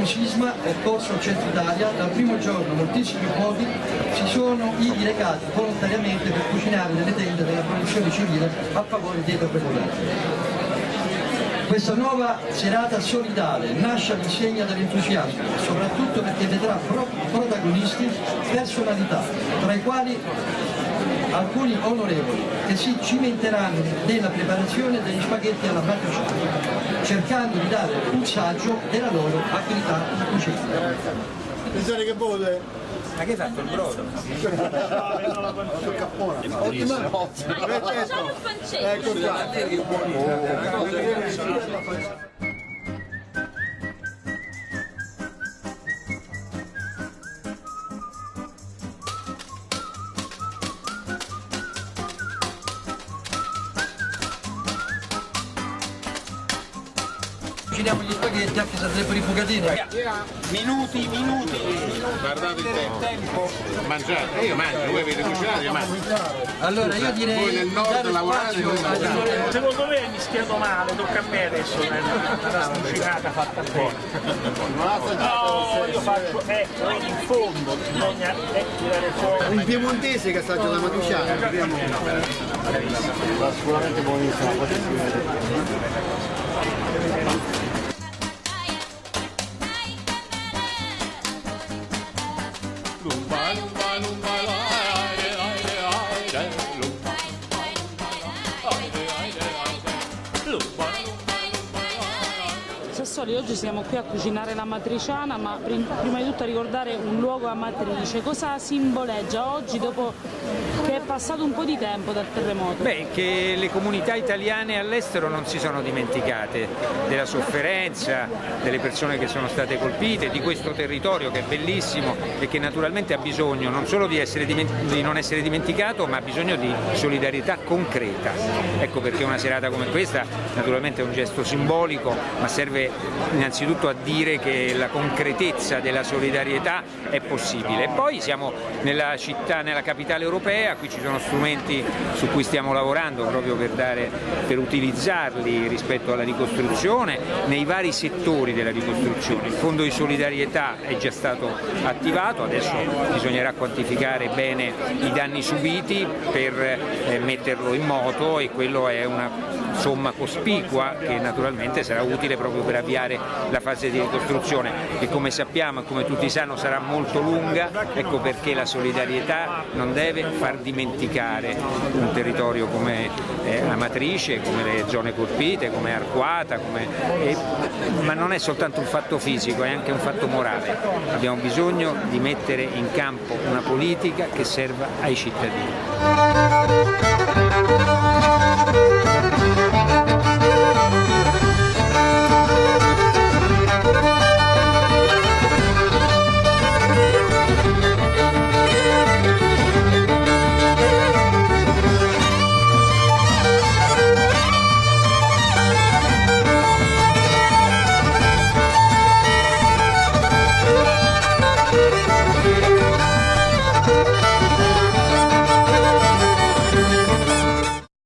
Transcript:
l'ultimo sisma occorso al centro Italia, dal primo giorno moltissimi luoghi si sono ivi recati volontariamente per cucinare nelle tende della produzione civile a favore dei popolari. Questa nuova serata solidale nasce all'insegna dell'entusiasmo, soprattutto perché vedrà pro protagonisti personalità, tra i quali alcuni onorevoli che si cimenteranno nella preparazione degli spaghetti alla matriciana, cercando di dare un saggio della loro attività in cucina. Pensate che vuole? Ma che hai fatto il brodo? Sul cappone. Ottimo. Facciamo il pancetto. Ecco qua. Cuciniamo gli spaghetti anche se sarebbero i bucatini. Minuti, minuti. Guardate il tempo. Mangiate, io mangio, voi avete cucinato, io mangio. Allora io direi Voi nel nord lavorate, mangiamo. onorevoli. Secondo me è mischiato male, tocca a me adesso, una cucinata fatta bene. No, io faccio, ecco, in fondo bisogna eh, tirare fuori. Un piemontese che assaggia la matriciana. Sicuramente buonissima, Sassoli, oggi siamo qui a cucinare la matriciana, ma prim- prima di tutto a ricordare un luogo amatrice. Cosa simboleggia oggi dopo che è passato un po' di tempo dal terremoto? Beh, che le comunità italiane all'estero non si sono dimenticate della sofferenza, delle persone che sono state colpite, di questo territorio che è bellissimo e che naturalmente ha bisogno non solo di, di non essere dimenticato, ma ha bisogno di solidarietà concreta. Ecco perché una serata come questa naturalmente è un gesto simbolico, ma serve innanzitutto a dire che la concretezza della solidarietà è possibile. E poi siamo nella città, nella capitale europea, qui ci sono strumenti su cui stiamo lavorando proprio per, dare, per utilizzarli rispetto alla ricostruzione nei vari settori della ricostruzione. Il fondo di solidarietà è già stato attivato, adesso bisognerà quantificare bene i danni subiti per eh, metterlo in moto e quello è una somma cospicua che naturalmente sarà utile proprio per avviare la fase di ricostruzione che come sappiamo e come tutti sanno sarà molto lunga, ecco perché la solidarietà non deve far dimenticare un territorio come eh, Amatrice, come le zone colpite, come Arquata, come, eh, ma non è soltanto un fatto fisico, è anche un fatto morale. Abbiamo bisogno di mettere in campo una politica che serva ai cittadini.